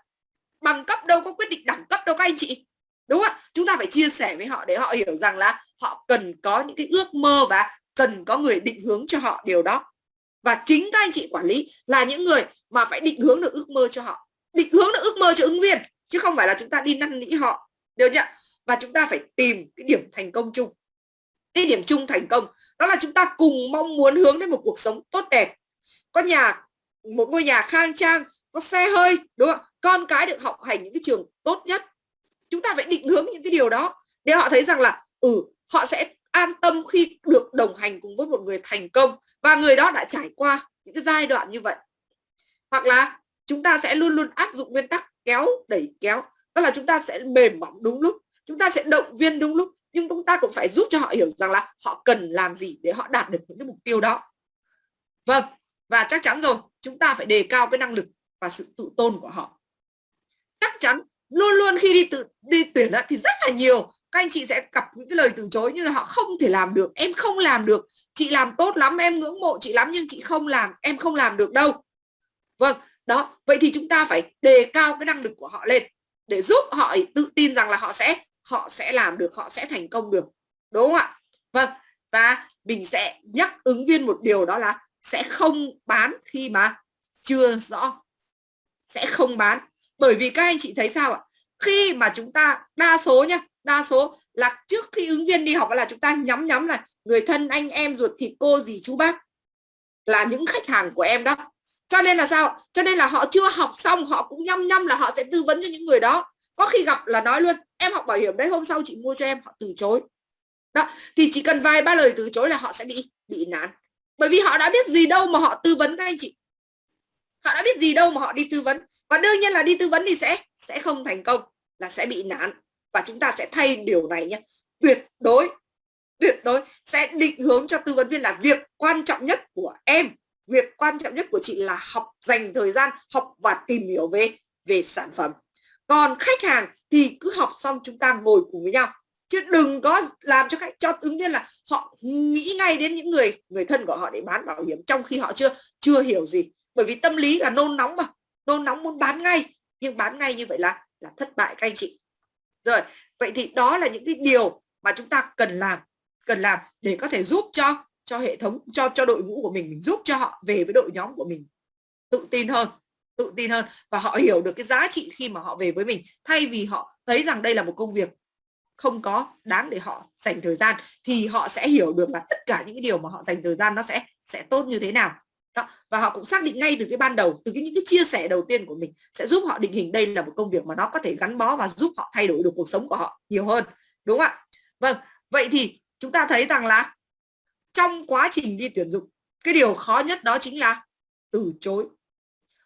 Bằng cấp đâu có quyết định đẳng cấp đâu các anh chị. Đúng không ạ? Chúng ta phải chia sẻ với họ để họ hiểu rằng là họ cần có những cái ước mơ và cần có người định hướng cho họ điều đó và chính các anh chị quản lý là những người mà phải định hướng được ước mơ cho họ. Định hướng được ước mơ cho ứng viên, chứ không phải là chúng ta đi năn nỉ họ. Được chưa? và chúng ta phải tìm cái điểm thành công chung. Cái điểm chung thành công, đó là chúng ta cùng mong muốn hướng đến một cuộc sống tốt đẹp. Có nhà, một ngôi nhà khang trang, có xe hơi, đúng không con cái được học hành những cái trường tốt nhất. Chúng ta phải định hướng những cái điều đó để họ thấy rằng là ừ họ sẽ an tâm khi được đồng hành cùng với một người thành công. Và người đó đã trải qua những cái giai đoạn như vậy. Hoặc là chúng ta sẽ luôn luôn áp dụng nguyên tắc kéo đẩy kéo. Đó là chúng ta sẽ mềm mỏng đúng lúc. Chúng ta sẽ động viên đúng lúc. Nhưng chúng ta cũng phải giúp cho họ hiểu rằng là họ cần làm gì để họ đạt được những cái mục tiêu đó. Vâng và chắc chắn rồi, chúng ta phải đề cao cái năng lực và sự tự tôn của họ. Chắc chắn, luôn luôn khi đi tự, đi tuyển thì rất là nhiều các anh chị sẽ gặp những cái lời từ chối như là họ không thể làm được, em không làm được, chị làm tốt lắm, em ngưỡng mộ chị lắm nhưng chị không làm, em không làm được đâu. Vâng đó, vậy thì chúng ta phải đề cao cái năng lực của họ lên để giúp họ tự tin rằng là họ sẽ họ sẽ làm được, họ sẽ thành công được, đúng không ạ? Vâng và mình sẽ nhắc ứng viên một điều đó là sẽ không bán khi mà chưa rõ, sẽ không bán. Bởi vì các anh chị thấy sao ạ? Khi mà chúng ta đa số nhá đa số. Là trước khi ứng viên đi học là chúng ta nhắm nhắm là người thân anh em ruột thịt cô gì chú bác là những khách hàng của em đó. Cho nên là sao? Cho nên là họ chưa học xong, họ cũng nhăm nhăm là họ sẽ tư vấn cho những người đó. Có khi gặp là nói luôn, em học bảo hiểm đấy, hôm sau chị mua cho em. Họ từ chối. Đó, thì chỉ cần vài ba lời từ chối là họ sẽ bị bị nản. Bởi vì họ đã biết gì đâu mà họ tư vấn các anh chị. Họ đã biết gì đâu mà họ đi tư vấn. Và đương nhiên là đi tư vấn thì sẽ sẽ không thành công, là sẽ bị nản và chúng ta sẽ thay điều này nhé. Tuyệt đối tuyệt đối sẽ định hướng cho tư vấn viên là việc quan trọng nhất của em, việc quan trọng nhất của chị là học dành thời gian, học và tìm hiểu về về sản phẩm. Còn khách hàng thì cứ học xong chúng ta ngồi cùng với nhau. Chứ đừng có làm cho khách, cho ứng viên là họ nghĩ ngay đến những người người thân của họ để bán bảo hiểm trong khi họ chưa chưa hiểu gì. Bởi vì tâm lý là nôn nóng mà. Nôn nóng muốn bán ngay. Nhưng bán ngay như vậy là là thất bại các anh chị rồi, vậy thì đó là những cái điều mà chúng ta cần làm cần làm để có thể giúp cho cho hệ thống, cho cho đội ngũ của mình mình giúp cho họ về với đội nhóm của mình tự tin hơn, tự tin hơn và họ hiểu được cái giá trị khi mà họ về với mình. Thay vì họ thấy rằng đây là một công việc không có đáng để họ dành thời gian thì họ sẽ hiểu được là tất cả những cái điều mà họ dành thời gian nó sẽ sẽ tốt như thế nào đó. và họ cũng xác định ngay từ cái ban đầu, từ cái những cái chia sẻ đầu tiên của mình sẽ giúp họ định hình đây là một công việc mà nó có thể gắn bó và giúp họ thay đổi được cuộc sống của họ nhiều hơn, đúng không ạ vâng vậy thì chúng ta thấy rằng là trong quá trình đi tuyển dụng, cái điều khó nhất đó chính là từ chối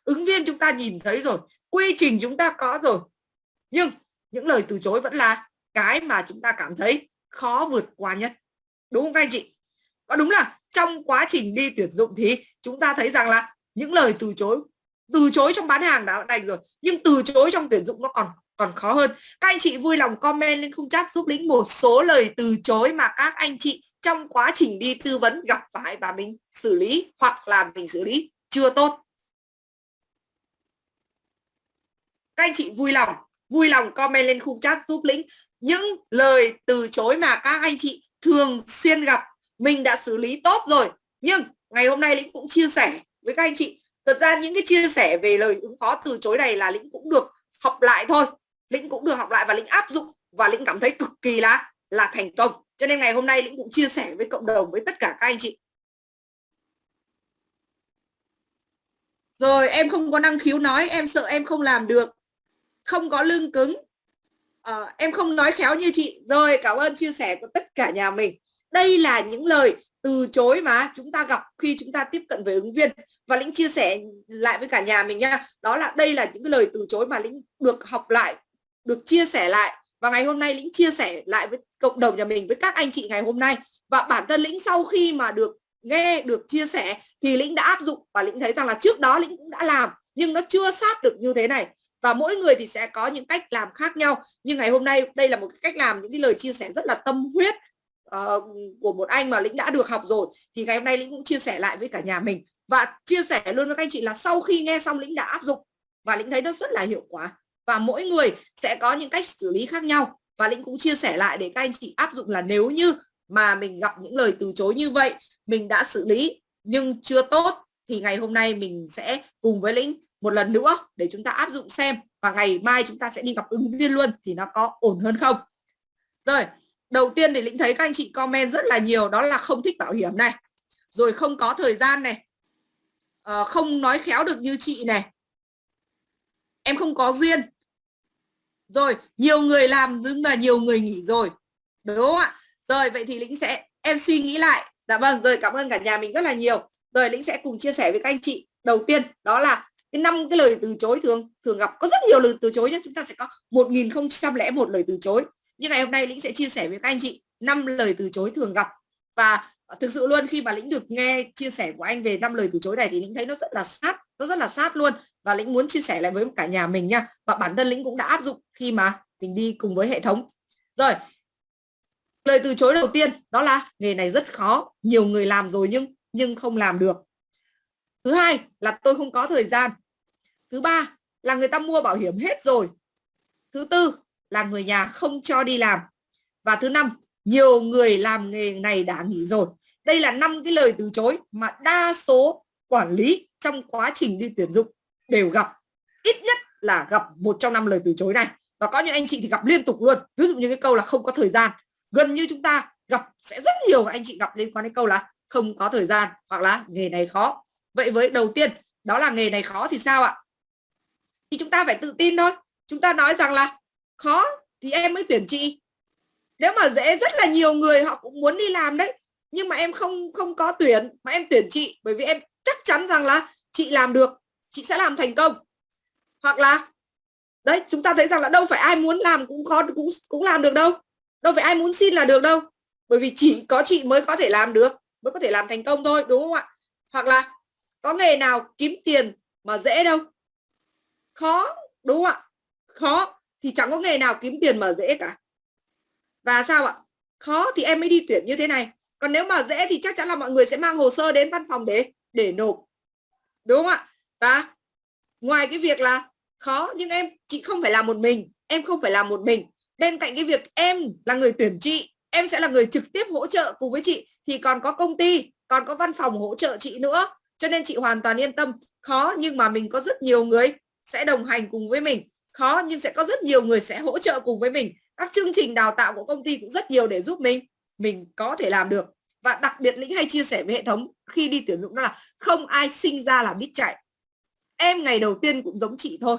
ứng viên chúng ta nhìn thấy rồi, quy trình chúng ta có rồi, nhưng những lời từ chối vẫn là cái mà chúng ta cảm thấy khó vượt qua nhất, đúng không các anh chị có đúng là trong quá trình đi tuyển dụng thì chúng ta thấy rằng là những lời từ chối từ chối trong bán hàng đã đành rồi, nhưng từ chối trong tuyển dụng nó còn còn khó hơn. Các anh chị vui lòng comment lên khung chat giúp lính một số lời từ chối mà các anh chị trong quá trình đi tư vấn gặp phải và mình xử lý hoặc là mình xử lý chưa tốt. Các anh chị vui lòng vui lòng comment lên khung chat giúp lĩnh những lời từ chối mà các anh chị thường xuyên gặp mình đã xử lý tốt rồi nhưng ngày hôm nay lĩnh cũng chia sẻ với các anh chị. Thật ra những cái chia sẻ về lời ứng phó từ chối này là lĩnh cũng được học lại thôi. Lĩnh cũng được học lại và lĩnh áp dụng và lĩnh cảm thấy cực kỳ là là thành công. Cho nên ngày hôm nay lĩnh cũng chia sẻ với cộng đồng với tất cả các anh chị. Rồi em không có năng khiếu nói em sợ em không làm được. Không có lưng cứng. À, em không nói khéo như chị. Rồi cảm ơn chia sẻ của tất cả nhà mình đây là những lời từ chối mà chúng ta gặp khi chúng ta tiếp cận với ứng viên. Và lĩnh chia sẻ lại với cả nhà mình nha. Đó là đây là những cái lời từ chối mà lĩnh được học lại, được chia sẻ lại. Và ngày hôm nay lĩnh chia sẻ lại với cộng đồng nhà mình, với các anh chị ngày hôm nay. Và bản thân lĩnh sau khi mà được nghe, được chia sẻ thì lĩnh đã áp dụng. Và lĩnh thấy rằng là trước đó lĩnh cũng đã làm, nhưng nó chưa sát được như thế này. Và mỗi người thì sẽ có những cách làm khác nhau. Nhưng ngày hôm nay đây là một cách làm, những cái lời chia sẻ rất là tâm huyết uh, của một anh mà lĩnh đã được học rồi thì ngày hôm nay lĩnh cũng chia sẻ lại với cả nhà mình. Và chia sẻ luôn với các anh chị là sau khi nghe xong lĩnh đã áp dụng và lĩnh thấy nó rất là hiệu quả. Và mỗi người sẽ có những cách xử lý khác nhau. Và lĩnh cũng chia sẻ lại để các anh chị áp dụng là nếu như mà mình gặp những lời từ chối như vậy mình đã xử lý nhưng chưa tốt thì ngày hôm nay mình sẽ cùng với lĩnh một lần nữa để chúng ta áp dụng xem. Và ngày mai chúng ta sẽ đi gặp ứng viên luôn thì nó có ổn hơn không? Rồi đầu tiên thì lĩnh thấy các anh chị comment rất là nhiều đó là không thích bảo hiểm này. Rồi không có thời gian này. À, không nói khéo được như chị này. Em không có duyên. Rồi nhiều người làm nhưng mà nhiều người nghỉ rồi. Đúng không ạ? Rồi vậy thì lĩnh sẽ em suy nghĩ lại. Dạ vâng rồi cảm ơn cả nhà mình rất là nhiều. Rồi lĩnh sẽ cùng chia sẻ với các anh chị. Đầu tiên đó là cái năm cái lời từ chối thường thường gặp có rất nhiều lời từ chối nhé chúng ta sẽ có một nghìn không trăm lẻ một lời từ chối như ngày hôm nay lĩnh sẽ chia sẻ với các anh chị năm lời từ chối thường gặp. Và ờ, thực sự luôn, khi mà lĩnh được nghe chia sẻ của anh về năm lời từ chối này thì lĩnh thấy nó rất là sát, nó rất là sát luôn. Và lĩnh muốn chia sẻ lại với cả nhà mình nha. Và bản thân lĩnh cũng đã áp dụng khi mà mình đi cùng với hệ thống. Rồi, lời từ chối đầu tiên, đó là, nghề này rất khó, nhiều người làm rồi nhưng nhưng không làm được. Thứ hai là tôi không có thời gian. Thứ ba là người ta mua bảo hiểm hết rồi. Thứ tư là người nhà không cho đi làm. Và thứ năm, nhiều người làm nghề này đã nghỉ rồi. Đây là năm cái lời từ chối mà đa số quản lý trong quá trình đi tuyển dụng đều gặp. Ít nhất là gặp một trong năm lời từ chối này. Và có những anh chị thì gặp liên tục luôn. Ví dụ như cái câu là không có thời gian. Gần như chúng ta gặp sẽ rất nhiều anh chị gặp liên quan đến câu là không có thời gian hoặc là nghề này khó. Vậy với đầu tiên, đó là nghề này khó thì sao ạ? Thì chúng ta phải tự tin thôi. Chúng ta nói rằng là khó thì em mới tuyển chị. Nếu mà dễ, rất là nhiều người họ cũng muốn đi làm đấy. Nhưng mà em không không có tuyển, mà em tuyển chị bởi vì em chắc chắn rằng là chị làm được, chị sẽ làm thành công. Hoặc là, đấy, chúng ta thấy rằng là đâu phải ai muốn làm cũng khó, cũng cũng làm được đâu. Đâu phải ai muốn xin là được đâu. Bởi vì chỉ có chị mới có thể làm được, mới có thể làm thành công thôi, đúng không ạ? Hoặc là, có nghề nào kiếm tiền mà dễ đâu? Khó, đúng không ạ? Khó thì chẳng có nghề nào kiếm tiền mà dễ cả. Và sao ạ? Khó thì em mới đi tuyển như thế này. Còn nếu mà dễ thì chắc chắn là mọi người sẽ mang hồ sơ đến văn phòng để để nộp. Đúng không ạ? Và ngoài cái việc là khó, nhưng em, chị không phải làm một mình. Em không phải làm một mình. Bên cạnh cái việc em là người tuyển chị, em sẽ là người trực tiếp hỗ trợ cùng với chị. Thì còn có công ty, còn có văn phòng hỗ trợ chị nữa. Cho nên chị hoàn toàn yên tâm. Khó nhưng mà mình có rất nhiều người sẽ đồng hành cùng với mình khó, nhưng sẽ có rất nhiều người sẽ hỗ trợ cùng với mình. Các chương trình đào tạo của công ty cũng rất nhiều để giúp mình mình có thể làm được. Và đặc biệt lĩnh hay chia sẻ với hệ thống khi đi tuyển dụng đó là không ai sinh ra là biết chạy. Em ngày đầu tiên cũng giống chị thôi.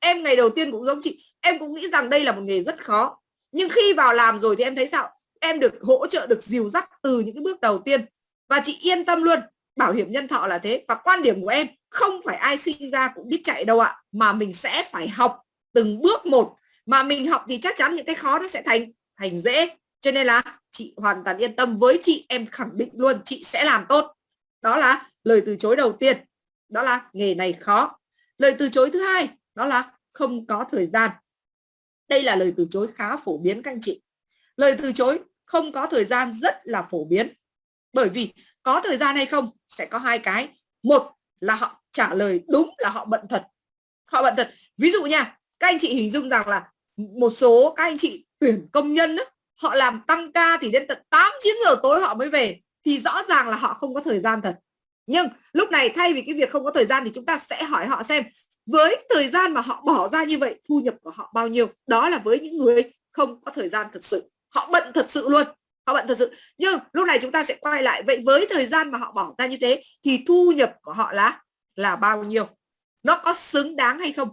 Em ngày đầu tiên cũng giống chị. Em cũng nghĩ rằng đây là một nghề rất khó. Nhưng khi vào làm rồi thì em thấy sao? Em được hỗ trợ, được dìu dắt từ những cái bước đầu tiên. Và chị yên tâm luôn bảo hiểm nhân thọ là thế. Và quan điểm của em, không phải ai sinh ra cũng biết chạy đâu ạ. Mà mình sẽ phải học từng bước một. Mà mình học thì chắc chắn những cái khó nó sẽ thành thành dễ. Cho nên là chị hoàn toàn yên tâm với chị. Em khẳng định luôn, chị sẽ làm tốt. Đó là lời từ chối đầu tiên. Đó là nghề này khó. Lời từ chối thứ hai, đó là không có thời gian. Đây là lời từ chối khá phổ biến các anh chị. Lời từ chối không có thời gian rất là phổ biến bởi vì có thời gian hay không sẽ có hai cái. Một là họ trả lời đúng là họ bận thật. Họ bận thật. Ví dụ nha các anh chị hình dung rằng là một số các anh chị tuyển công nhân đó, họ làm tăng ca thì đến tận 8 9 giờ tối họ mới về thì rõ ràng là họ không có thời gian thật. Nhưng lúc này thay vì cái việc không có thời gian thì chúng ta sẽ hỏi họ xem với thời gian mà họ bỏ ra như vậy thu nhập của họ bao nhiêu? Đó là với những người không có thời gian thật sự. Họ bận thật sự luôn họ bận thật sự, nhưng lúc này chúng ta sẽ quay lại. Vậy với thời gian mà họ bỏ ra như thế, thì thu nhập của họ là là bao nhiêu? Nó có xứng đáng hay không?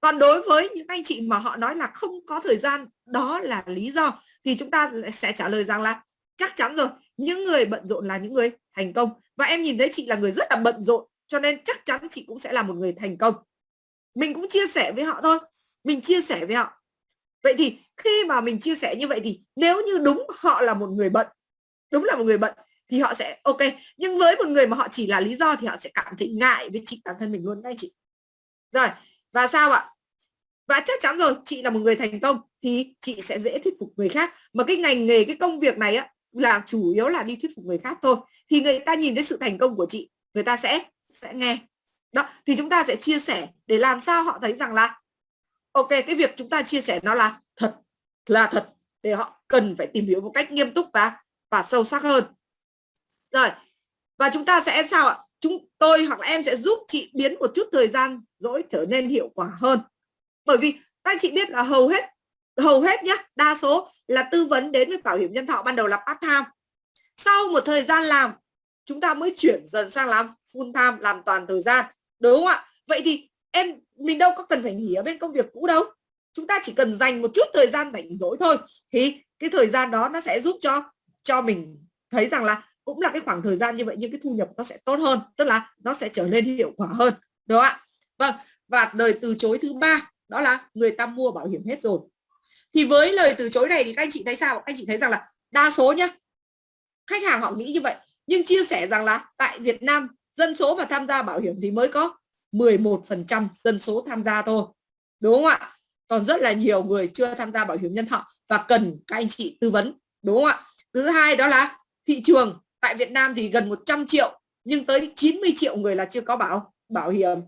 Còn đối với những anh chị mà họ nói là không có thời gian, đó là lý do thì chúng ta sẽ trả lời rằng là chắc chắn rồi, những người bận rộn là những người thành công. Và em nhìn thấy chị là người rất là bận rộn, cho nên chắc chắn chị cũng sẽ là một người thành công. Mình cũng chia sẻ với họ thôi. Mình chia sẻ với họ vậy thì khi mà mình chia sẻ như vậy thì nếu như đúng họ là một người bận, đúng là một người bận thì họ sẽ, ok, nhưng với một người mà họ chỉ là lý do thì họ sẽ cảm thấy ngại với chính bản thân mình luôn, đấy chị. Rồi, và sao ạ? Và chắc chắn rồi, chị là một người thành công thì chị sẽ dễ thuyết phục người khác. Mà cái ngành nghề, cái công việc này á, là chủ yếu là đi thuyết phục người khác thôi. Thì người ta nhìn thấy sự thành công của chị, người ta sẽ sẽ nghe. Đó, thì chúng ta sẽ chia sẻ để làm sao họ thấy rằng là ok, cái việc chúng ta chia sẻ nó là thật là thật. Để họ cần phải tìm hiểu một cách nghiêm túc và và sâu sắc hơn. Rồi, và chúng ta sẽ sao ạ? Chúng tôi hoặc là em sẽ giúp chị biến một chút thời gian dỗi trở nên hiệu quả hơn. Bởi vì các chị biết là hầu hết hầu hết nhá, đa số là tư vấn đến với bảo hiểm nhân thọ ban đầu là part time. Sau một thời gian làm, chúng ta mới chuyển dần sang làm full time, làm toàn thời gian. Đúng không ạ? Vậy thì em, mình đâu có cần phải nghỉ ở bên công việc cũ đâu. Chúng ta chỉ cần dành một chút thời gian rảnh rỗi thôi. Thì cái thời gian đó nó sẽ giúp cho cho mình thấy rằng là cũng là cái khoảng thời gian như vậy nhưng cái thu nhập nó sẽ tốt hơn, tức là nó sẽ trở nên hiệu quả hơn. Đúng không ạ? Vâng và lời từ chối thứ ba, đó là người ta mua bảo hiểm hết rồi. Thì với lời từ chối này thì các anh chị thấy sao? Các anh chị thấy rằng là đa số nhá, khách hàng họ nghĩ như vậy, nhưng chia sẻ rằng là tại Việt Nam dân số mà tham gia bảo hiểm thì mới có. 11% dân số tham gia thôi, đúng không ạ? Còn rất là nhiều người chưa tham gia bảo hiểm nhân thọ và cần các anh chị tư vấn, đúng không ạ? Thứ hai đó là thị trường. Tại Việt Nam thì gần 100 triệu, nhưng tới 90 triệu người là chưa có bảo bảo hiểm.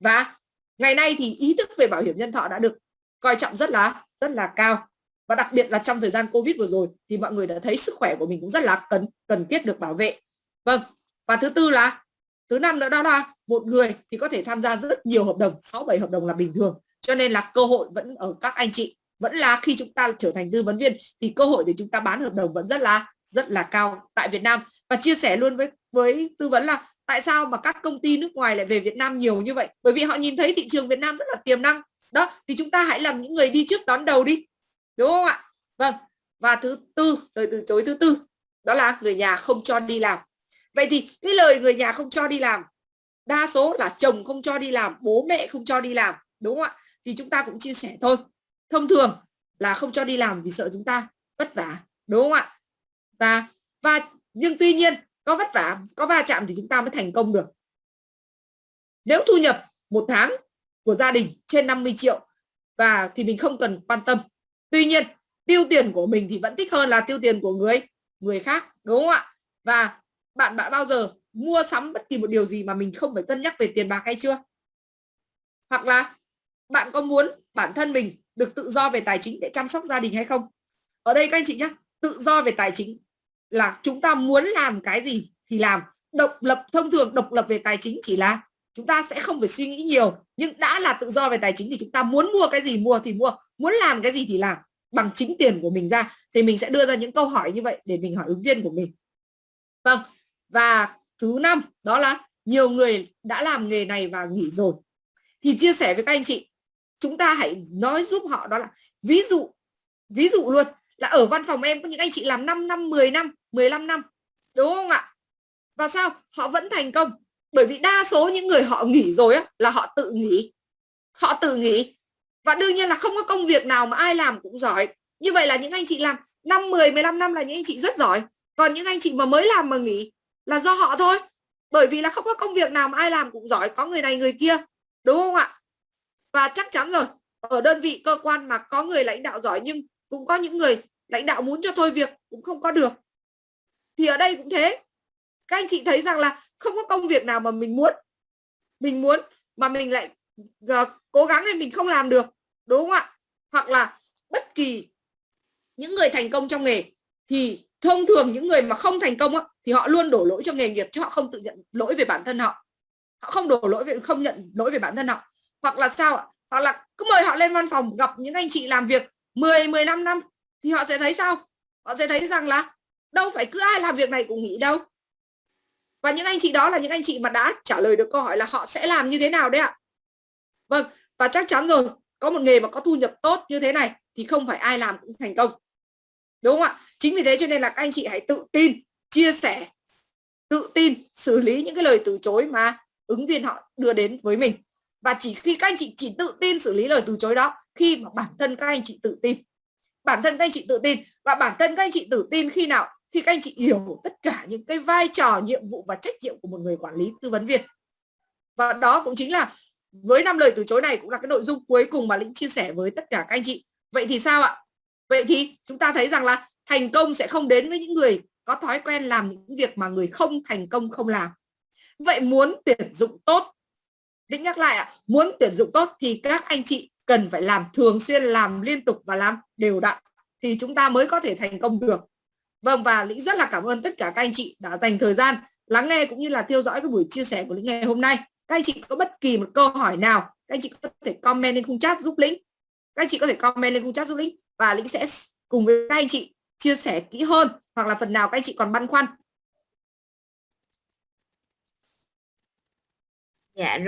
Và ngày nay thì ý thức về bảo hiểm nhân thọ đã được coi trọng rất là rất là cao. Và đặc biệt là trong thời gian Covid vừa rồi thì mọi người đã thấy sức khỏe của mình cũng rất là cần cần thiết được bảo vệ. Vâng và thứ tư là thứ năm nữa đó là một người thì có thể tham gia rất nhiều hợp đồng 6 7 hợp đồng là bình thường. Cho nên là cơ hội vẫn ở các anh chị. Vẫn là khi chúng ta trở thành tư vấn viên thì cơ hội để chúng ta bán hợp đồng vẫn rất là rất là cao tại Việt Nam. Và chia sẻ luôn với với tư vấn là tại sao mà các công ty nước ngoài lại về Việt Nam nhiều như vậy? Bởi vì họ nhìn thấy thị trường Việt Nam rất là tiềm năng. Đó, thì chúng ta hãy làm những người đi trước đón đầu đi. Đúng không ạ? Vâng. Và thứ tư lời từ chối thứ tư, đó là người nhà không cho đi làm vậy thì cái lời người nhà không cho đi làm, đa số là chồng không cho đi làm, bố mẹ không cho đi làm, đúng không ạ? Thì chúng ta cũng chia sẻ thôi. Thông thường là không cho đi làm vì sợ chúng ta vất vả, đúng không ạ? Và và nhưng tuy nhiên có vất vả, có va chạm thì chúng ta mới thành công được. Nếu thu nhập một tháng của gia đình trên 50 triệu và thì mình không cần quan tâm. Tuy nhiên, tiêu tiền của mình thì vẫn thích hơn là tiêu tiền của người người khác, đúng không ạ? Và bạn bạn bao giờ mua sắm bất kỳ một điều gì mà mình không phải cân nhắc về tiền bạc hay chưa? Hoặc là bạn có muốn bản thân mình được tự do về tài chính để chăm sóc gia đình hay không? Ở đây các anh chị nhé tự do về tài chính là chúng ta muốn làm cái gì thì làm. Độc lập, thông thường độc lập về tài chính chỉ là chúng ta sẽ không phải suy nghĩ nhiều. Nhưng đã là tự do về tài chính thì chúng ta muốn mua cái gì mua thì mua, muốn làm cái gì thì làm. Bằng chính tiền của mình ra, thì mình sẽ đưa ra những câu hỏi như vậy để mình hỏi ứng viên của mình. Vâng và thứ năm đó là nhiều người đã làm nghề này và nghỉ rồi. Thì chia sẻ với các anh chị chúng ta hãy nói giúp họ đó là ví dụ ví dụ luôn là ở văn phòng em có những anh chị làm 5 năm 10 năm 15 năm đúng không ạ? Và sao? Họ vẫn thành công. Bởi vì đa số những người họ nghỉ rồi á, là họ tự nghỉ. Họ tự nghỉ. Và đương nhiên là không có công việc nào mà ai làm cũng giỏi. Như vậy là những anh chị làm 5 10 15 năm là những anh chị rất giỏi. Còn những anh chị mà mới làm mà nghỉ là do họ thôi. Bởi vì là không có công việc nào mà ai làm cũng giỏi có người này người kia đúng không ạ? Và chắc chắn rồi ở đơn vị cơ quan mà có người lãnh đạo giỏi nhưng cũng có những người lãnh đạo muốn cho thôi việc cũng không có được. Thì ở đây cũng thế. Các anh chị thấy rằng là không có công việc nào mà mình muốn mình muốn mà mình lại uh, cố gắng hay mình không làm được đúng không ạ? Hoặc là bất kỳ những người thành công trong nghề thì thông thường những người mà không thành công á, thì họ luôn đổ lỗi cho nghề nghiệp chứ họ không tự nhận lỗi về bản thân họ. Họ không đổ lỗi về không nhận lỗi về bản thân họ. Hoặc là sao ạ? Hoặc là cứ mời họ lên văn phòng gặp những anh chị làm việc 10 15 năm thì họ sẽ thấy sao? Họ sẽ thấy rằng là đâu phải cứ ai làm việc này cũng nghĩ đâu. Và những anh chị đó là những anh chị mà đã trả lời được câu hỏi là họ sẽ làm như thế nào đấy ạ? Vâng và chắc chắn rồi có một nghề mà có thu nhập tốt như thế này thì không phải ai làm cũng thành công đúng không ạ? Chính vì thế cho nên là các anh chị hãy tự tin, chia sẻ, tự tin, xử lý những cái lời từ chối mà ứng viên họ đưa đến với mình. Và chỉ khi các anh chị, chỉ tự tin xử lý lời từ chối đó, khi mà bản thân các anh chị tự tin. Bản thân các anh chị tự tin và bản thân các anh chị tự tin khi nào? Khi các anh chị hiểu tất cả những cái vai trò, nhiệm vụ và trách nhiệm của một người quản lý tư vấn viên. Và đó cũng chính là với năm lời từ chối này cũng là cái nội dung cuối cùng mà lĩnh chia sẻ với tất cả các anh chị. Vậy thì sao ạ? Vậy thì chúng ta thấy rằng là thành công sẽ không đến với những người có thói quen làm những việc mà người không thành công không làm. Vậy muốn tuyển dụng tốt định nhắc lại ạ, muốn tuyển dụng tốt thì các anh chị cần phải làm thường xuyên, làm liên tục và làm đều đặn thì chúng ta mới có thể thành công được. Vâng và lĩnh rất là cảm ơn tất cả các anh chị đã dành thời gian lắng nghe cũng như là theo dõi cái buổi chia sẻ của lĩnh ngày hôm nay. Các anh chị có bất kỳ một câu hỏi nào, các anh chị có thể comment lên khung chat giúp lĩnh. Các anh chị có thể comment lên khung chat giúp lĩnh và lĩnh sẽ cùng với các anh chị chia sẻ kỹ hơn, hoặc là phần nào các anh chị còn băn khoăn. Dạ rồi.